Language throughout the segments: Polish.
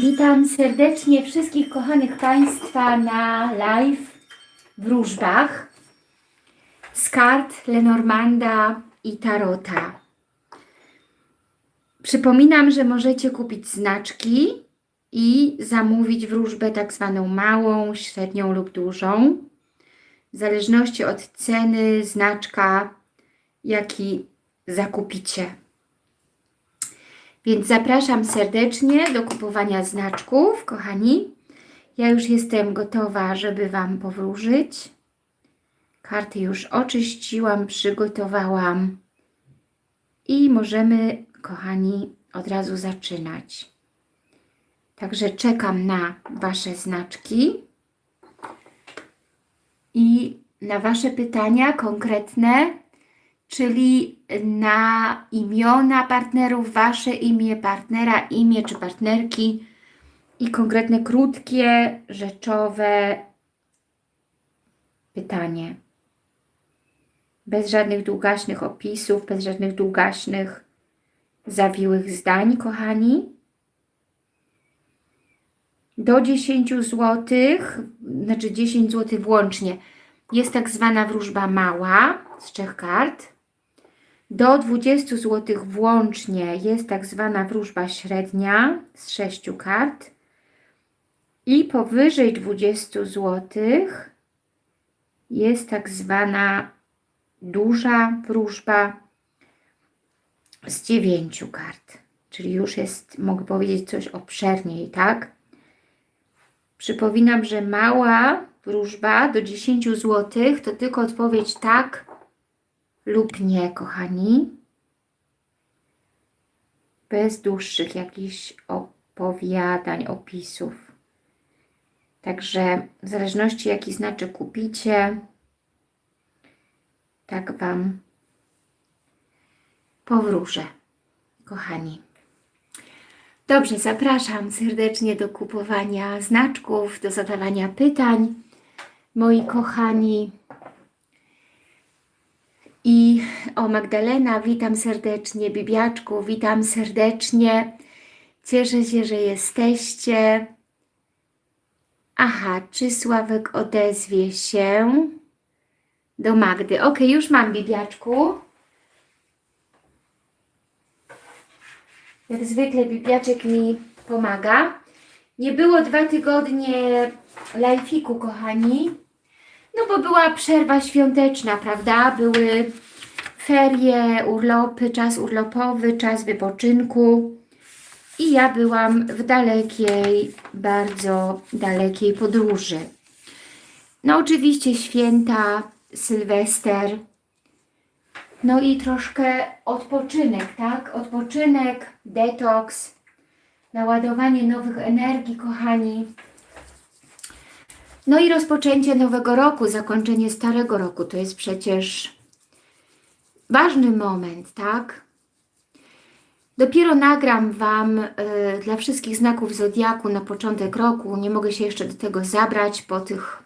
Witam serdecznie wszystkich kochanych Państwa na live wróżbach z kart Lenormanda i Tarota. Przypominam, że możecie kupić znaczki i zamówić wróżbę tak zwaną małą, średnią lub dużą. W zależności od ceny znaczka, jaki zakupicie. Więc zapraszam serdecznie do kupowania znaczków, kochani. Ja już jestem gotowa, żeby Wam powróżyć. Karty już oczyściłam, przygotowałam. I możemy, kochani, od razu zaczynać. Także czekam na Wasze znaczki i na Wasze pytania konkretne, czyli na imiona partnerów, Wasze imię partnera, imię czy partnerki i konkretne, krótkie, rzeczowe pytanie. Bez żadnych długaśnych opisów, bez żadnych długaśnych, zawiłych zdań, kochani. Do 10 zł, znaczy 10 zł włącznie, jest tak zwana wróżba mała z trzech kart. Do 20 zł włącznie jest tak zwana wróżba średnia z 6 kart. I powyżej 20 zł jest tak zwana duża wróżba z 9 kart. Czyli już jest, mogę powiedzieć, coś obszerniej, tak? Przypominam, że mała wróżba do 10 zł to tylko odpowiedź tak lub nie, kochani. Bez dłuższych jakichś opowiadań, opisów. Także w zależności jaki znaczek kupicie, tak Wam powróżę, kochani. Dobrze, zapraszam serdecznie do kupowania znaczków, do zadawania pytań, moi kochani. I o Magdalena, witam serdecznie, Bibiaczku, witam serdecznie. Cieszę się, że jesteście. Aha, czy Sławek odezwie się do Magdy? Ok, już mam, Bibiaczku. Jak zwykle Bibiaczek mi pomaga. Nie było dwa tygodnie lajfiku, kochani. No bo była przerwa świąteczna, prawda? Były ferie, urlopy, czas urlopowy, czas wypoczynku. I ja byłam w dalekiej, bardzo dalekiej podróży. No oczywiście święta, Sylwester, no i troszkę odpoczynek, tak? Odpoczynek, detoks, naładowanie nowych energii, kochani. No i rozpoczęcie nowego roku, zakończenie starego roku, to jest przecież ważny moment, tak? Dopiero nagram Wam y, dla wszystkich znaków Zodiaku na początek roku. Nie mogę się jeszcze do tego zabrać po tych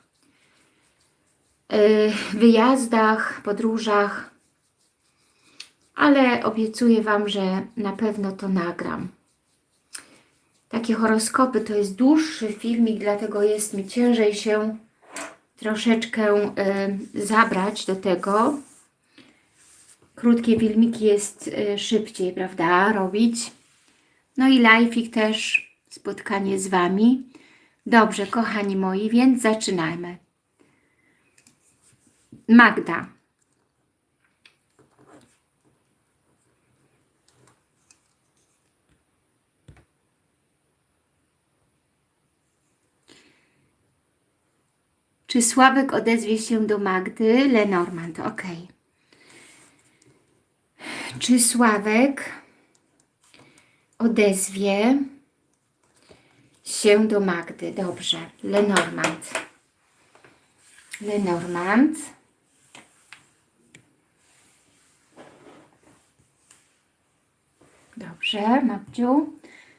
y, wyjazdach, podróżach, ale obiecuję Wam, że na pewno to nagram. Takie horoskopy to jest dłuższy filmik, dlatego jest mi ciężej się troszeczkę y, zabrać do tego. Krótkie filmiki jest y, szybciej, prawda, robić. No i live'ik też, spotkanie z Wami. Dobrze, kochani moi, więc zaczynajmy. Magda. Czy Sławek odezwie się do Magdy? Lenormand, ok. Czy Sławek odezwie się do Magdy? Dobrze. Lenormand. Lenormand. Dobrze, Magdziu.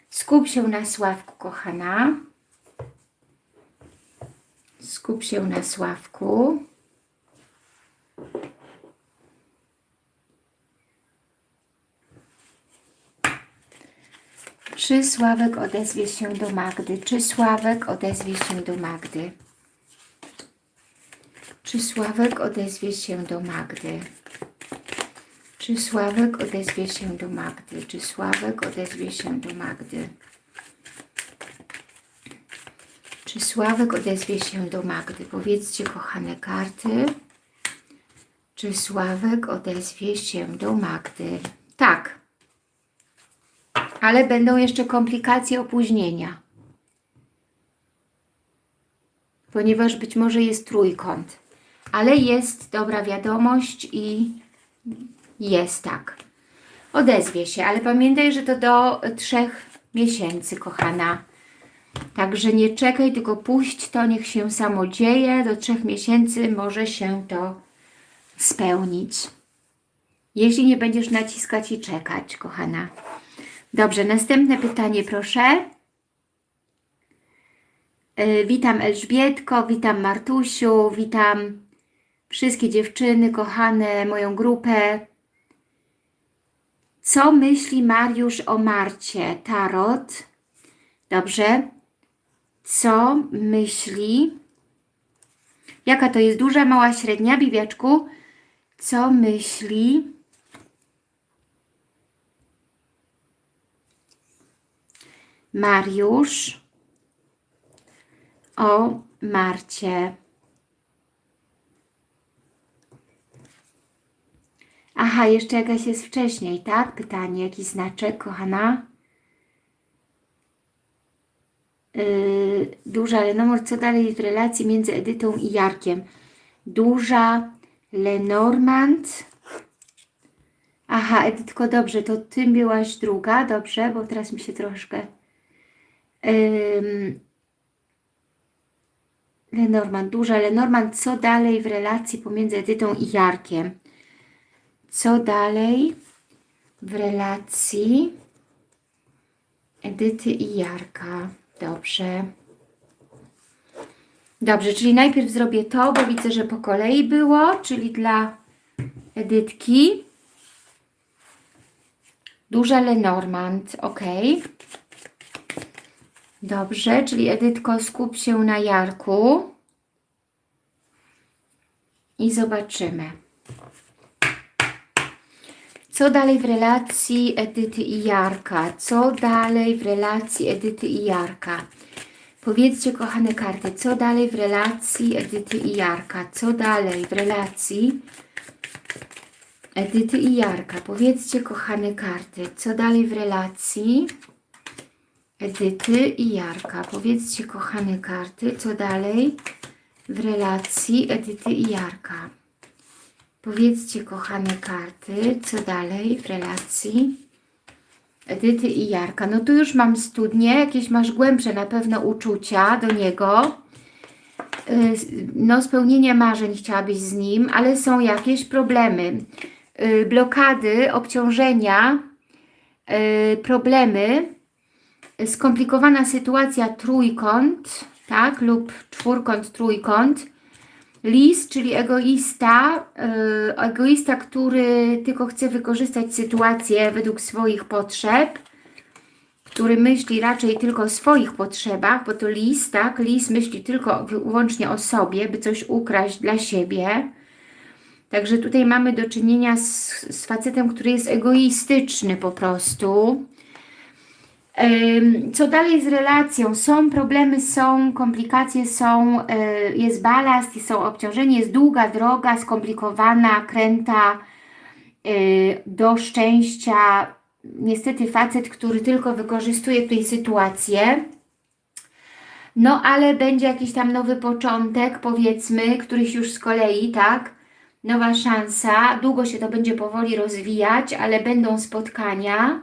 Skup się na Sławku, kochana. Skup się na Sławku. Czy Sławek odezwie się do Magdy? Czy Sławek odezwie się do Magdy? Czy Sławek odezwie się do Magdy? Czy Sławek odezwie się do Magdy? Czy Sławek odezwie się do Magdy? Czy Sławek odezwie się do Magdy? Powiedzcie, kochane karty. Czy Sławek odezwie się do Magdy? Tak. Ale będą jeszcze komplikacje opóźnienia. Ponieważ być może jest trójkąt. Ale jest dobra wiadomość i jest tak. Odezwie się, ale pamiętaj, że to do trzech miesięcy, kochana. Także nie czekaj, tylko puść to, niech się samo dzieje. Do trzech miesięcy może się to spełnić. Jeśli nie będziesz naciskać i czekać, kochana. Dobrze, następne pytanie proszę. Yy, witam Elżbietko, witam Martusiu, witam wszystkie dziewczyny, kochane, moją grupę. Co myśli Mariusz o Marcie? Tarot. Dobrze. Co myśli? Jaka to jest duża, mała, średnia, Bibiaczku? Co myśli Mariusz o Marcie? Aha, jeszcze jakaś jest wcześniej, tak? Pytanie, jaki znaczek, kochana? Yy, duża Lenormand, co dalej w relacji między Edytą i Jarkiem? Duża Lenormand. Aha, Edytko, dobrze, to Ty byłaś druga, dobrze, bo teraz mi się troszkę... Yy, Lenormand, duża Lenormand, co dalej w relacji pomiędzy Edytą i Jarkiem? Co dalej w relacji Edyty i Jarka? Dobrze. Dobrze, czyli najpierw zrobię to, bo widzę, że po kolei było, czyli dla Edytki. Duża Lenormand, ok. Dobrze, czyli Edytko skup się na Jarku. I zobaczymy. Co dalej w relacji Edyty i Jarka? Co dalej w relacji Edyty i Jarka? Powiedzcie, kochane karty, co dalej w relacji Edyty i Jarka? Co dalej w relacji Edyty i Jarka? Powiedzcie, kochane karty, co dalej w relacji Edyty i Jarka? Powiedzcie, kochane karty, co dalej w relacji Edyty i Jarka? Powiedzcie, kochane karty, co dalej w relacji Edyty i Jarka. No tu już mam studnie, jakieś masz głębsze na pewno uczucia do niego. Y, no spełnienie marzeń chciałabyś z nim, ale są jakieś problemy. Y, blokady, obciążenia, y, problemy, skomplikowana sytuacja trójkąt, tak, lub czwórkąt, trójkąt, Lis, czyli egoista, yy, egoista, który tylko chce wykorzystać sytuację według swoich potrzeb, który myśli raczej tylko o swoich potrzebach, bo to lis, tak? Lis myśli tylko wyłącznie o sobie, by coś ukraść dla siebie. Także tutaj mamy do czynienia z, z facetem, który jest egoistyczny po prostu. Co dalej z relacją? Są problemy, są komplikacje, są, e, jest balast, są obciążenie, jest długa droga, skomplikowana, kręta e, do szczęścia. Niestety facet, który tylko wykorzystuje tej sytuację. No ale będzie jakiś tam nowy początek, powiedzmy, któryś już z kolei, tak? Nowa szansa. Długo się to będzie powoli rozwijać, ale będą spotkania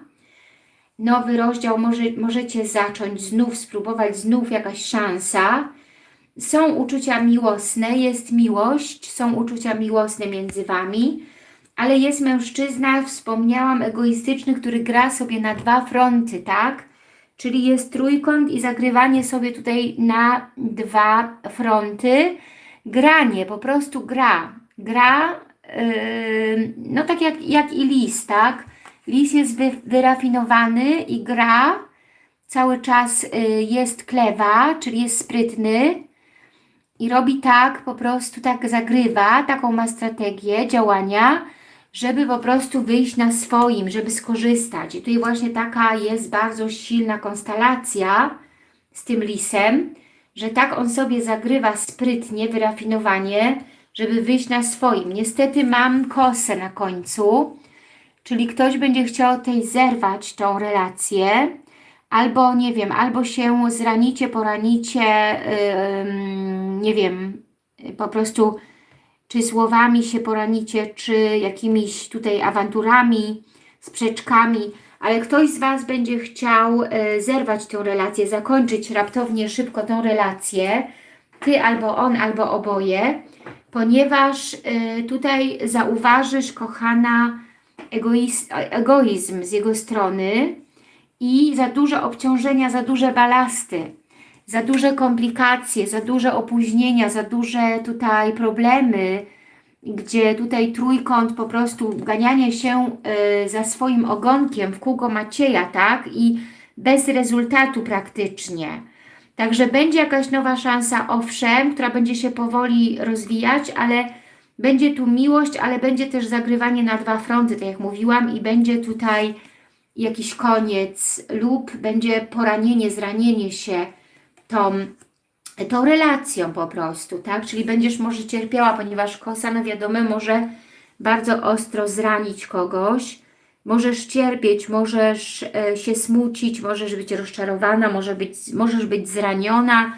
nowy rozdział może, możecie zacząć znów, spróbować znów jakaś szansa. Są uczucia miłosne, jest miłość, są uczucia miłosne między Wami, ale jest mężczyzna, wspomniałam, egoistyczny, który gra sobie na dwa fronty, tak? Czyli jest trójkąt i zagrywanie sobie tutaj na dwa fronty. Granie, po prostu gra. Gra, yy, no tak jak, jak i lis, tak? Lis jest wy, wyrafinowany i gra cały czas y, jest klewa, czyli jest sprytny i robi tak, po prostu tak zagrywa, taką ma strategię działania, żeby po prostu wyjść na swoim, żeby skorzystać. I tutaj właśnie taka jest bardzo silna konstelacja z tym lisem, że tak on sobie zagrywa sprytnie, wyrafinowanie, żeby wyjść na swoim. Niestety mam kosę na końcu, czyli ktoś będzie chciał tej zerwać tą relację, albo nie wiem, albo się zranicie, poranicie, yy, nie wiem, po prostu czy słowami się poranicie, czy jakimiś tutaj awanturami, sprzeczkami, ale ktoś z Was będzie chciał e, zerwać tę relację, zakończyć raptownie, szybko tę relację, Ty albo on, albo oboje, ponieważ e, tutaj zauważysz, kochana, egoizm, z jego strony i za duże obciążenia, za duże balasty, za duże komplikacje, za duże opóźnienia, za duże tutaj problemy, gdzie tutaj trójkąt po prostu ganianie się y, za swoim ogonkiem w kółko Macieja, tak? I bez rezultatu praktycznie. Także będzie jakaś nowa szansa, owszem, która będzie się powoli rozwijać, ale będzie tu miłość, ale będzie też zagrywanie na dwa fronty, tak jak mówiłam, i będzie tutaj jakiś koniec lub będzie poranienie, zranienie się tą tą relacją po prostu, tak? Czyli będziesz może cierpiała, ponieważ kosa, no wiadomo, może bardzo ostro zranić kogoś. Możesz cierpieć, możesz e, się smucić, możesz być rozczarowana, może być, możesz być zraniona,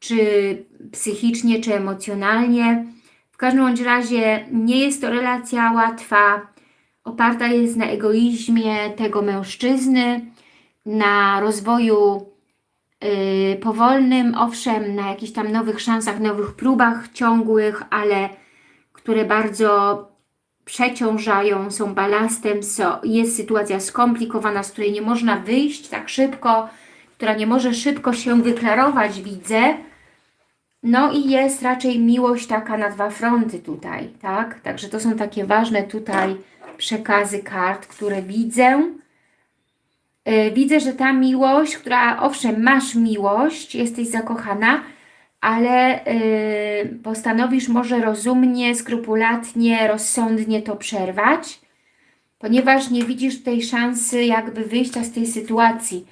czy psychicznie, czy emocjonalnie. W każdym bądź razie nie jest to relacja łatwa, oparta jest na egoizmie tego mężczyzny, na rozwoju yy, powolnym, owszem, na jakichś tam nowych szansach, nowych próbach ciągłych, ale które bardzo przeciążają, są balastem, so, jest sytuacja skomplikowana, z której nie można wyjść tak szybko, która nie może szybko się wyklarować, widzę. No i jest raczej miłość taka na dwa fronty tutaj, tak? Także to są takie ważne tutaj przekazy kart, które widzę. E, widzę, że ta miłość, która owszem, masz miłość, jesteś zakochana, ale e, postanowisz może rozumnie, skrupulatnie, rozsądnie to przerwać, ponieważ nie widzisz tej szansy jakby wyjścia z tej sytuacji.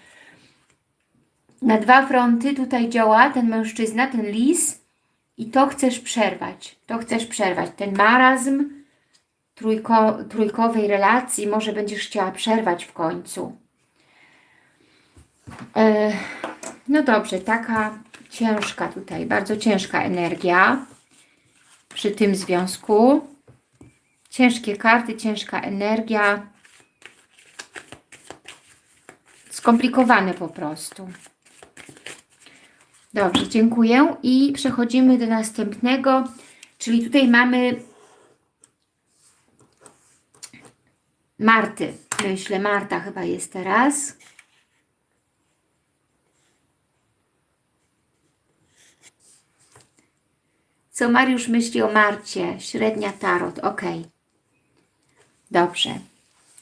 Na dwa fronty tutaj działa ten mężczyzna, ten lis i to chcesz przerwać. To chcesz przerwać. Ten marazm trójko, trójkowej relacji może będziesz chciała przerwać w końcu. E, no dobrze, taka ciężka tutaj, bardzo ciężka energia przy tym związku. Ciężkie karty, ciężka energia. Skomplikowane po prostu. Dobrze, dziękuję. I przechodzimy do następnego, czyli tutaj mamy Marty. Myślę, Marta chyba jest teraz. Co Mariusz myśli o Marcie? Średnia tarot, ok. Dobrze.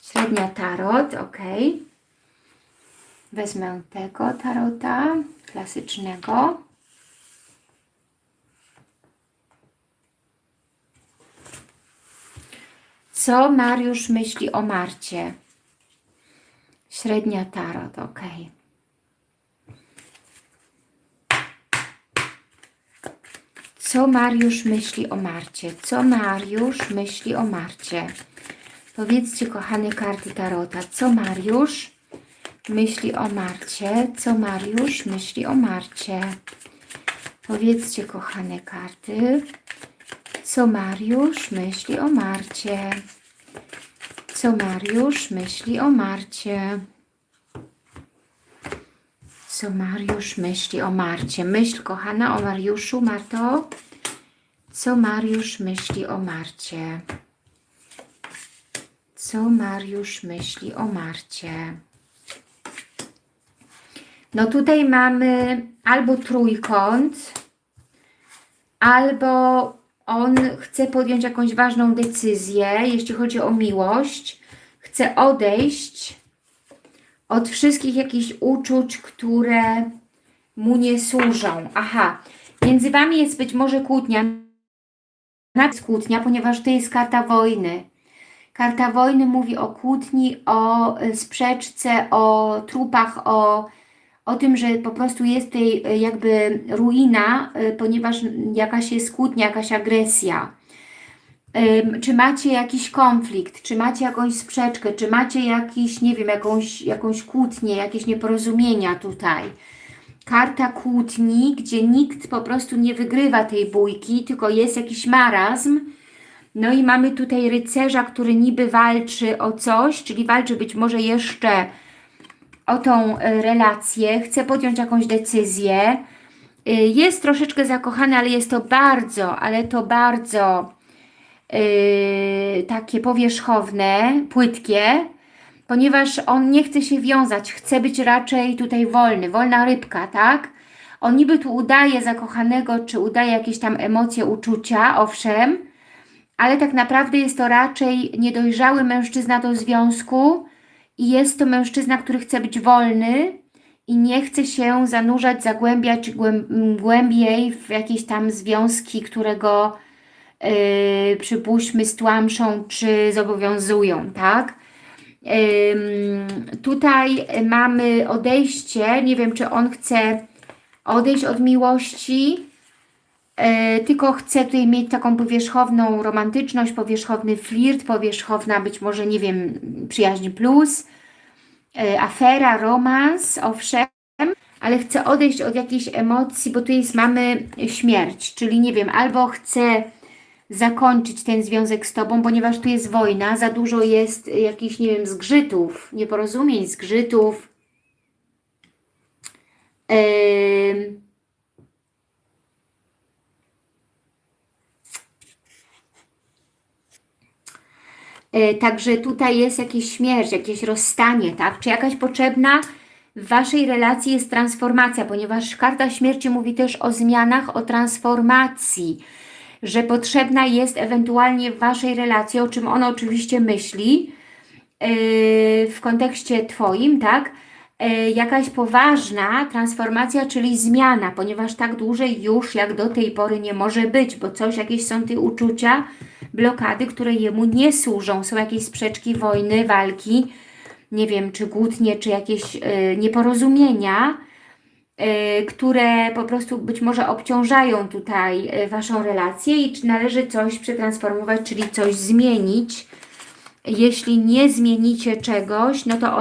Średnia tarot, ok. Wezmę tego tarota klasycznego. Co Mariusz myśli o Marcie? Średnia tarot, ok. Co Mariusz myśli o Marcie? Co Mariusz myśli o Marcie? Powiedzcie, kochane karty Tarota, co Mariusz myśli o Marcie? Co Mariusz myśli o Marcie? Powiedzcie, kochane karty, co Mariusz myśli o Marcie? Co Mariusz myśli o Marcie? Co Mariusz myśli o Marcie? Myśl, kochana, o Mariuszu, Marto. Co Mariusz myśli o Marcie? Co Mariusz myśli o Marcie? No tutaj mamy albo trójkąt, albo on chce podjąć jakąś ważną decyzję, jeśli chodzi o miłość, chce odejść od wszystkich jakichś uczuć, które mu nie służą. Aha, między Wami jest być może kłótnia, nawet kłótnia, ponieważ to jest karta wojny. Karta wojny mówi o kłótni, o sprzeczce, o trupach, o, o tym, że po prostu jest tutaj y, jakby ruina, y, ponieważ jakaś jest kłótnia, jakaś agresja. Czy macie jakiś konflikt, czy macie jakąś sprzeczkę, czy macie jakiś, nie wiem, jakąś, jakąś kłótnię, jakieś nieporozumienia tutaj. Karta kłótni, gdzie nikt po prostu nie wygrywa tej bójki, tylko jest jakiś marazm, no i mamy tutaj rycerza, który niby walczy o coś, czyli walczy być może jeszcze o tą e, relację, chce podjąć jakąś decyzję. Y, Jest troszeczkę zakochany, ale jest to bardzo, ale to bardzo yy, takie powierzchowne, płytkie, ponieważ on nie chce się wiązać, chce być raczej tutaj wolny, wolna rybka, tak? On niby tu udaje zakochanego, czy udaje jakieś tam emocje, uczucia, owszem, ale tak naprawdę jest to raczej niedojrzały mężczyzna do związku i jest to mężczyzna, który chce być wolny i nie chce się zanurzać, zagłębiać głęb- głębiej w jakieś tam związki, które go yy, przypuśćmy stłamszą czy zobowiązują, tak? Ym, tutaj mamy odejście, nie wiem czy on chce odejść od miłości, tylko chcę tutaj mieć taką powierzchowną romantyczność, powierzchowny flirt, powierzchowna być może, nie wiem, przyjaźń plus, e, afera, romans, owszem, ale chcę odejść od jakiejś emocji, bo tu jest, mamy śmierć, czyli nie wiem, albo chcę zakończyć ten związek z Tobą, ponieważ tu jest wojna, za dużo jest jakichś, nie wiem, zgrzytów, nieporozumień, zgrzytów, Ym, Także tutaj jest jakieś śmierć, jakieś rozstanie, tak? Czy jakaś potrzebna w Waszej relacji jest transformacja, ponieważ karta śmierci mówi też o zmianach, o transformacji, że potrzebna jest ewentualnie w Waszej relacji, o czym on oczywiście myśli, yy, w kontekście Twoim, tak? Yy, Jakaś poważna transformacja, czyli zmiana, ponieważ tak dłużej już jak do tej pory nie może być, bo coś, jakieś są te uczucia, blokady, które jemu nie służą. Są jakieś sprzeczki, wojny, walki, nie wiem, czy kłótnie, czy jakieś y, nieporozumienia, y, które po prostu być może obciążają tutaj y, Waszą relację i czy należy coś przetransformować, czyli coś zmienić. Jeśli nie zmienicie czegoś, no to on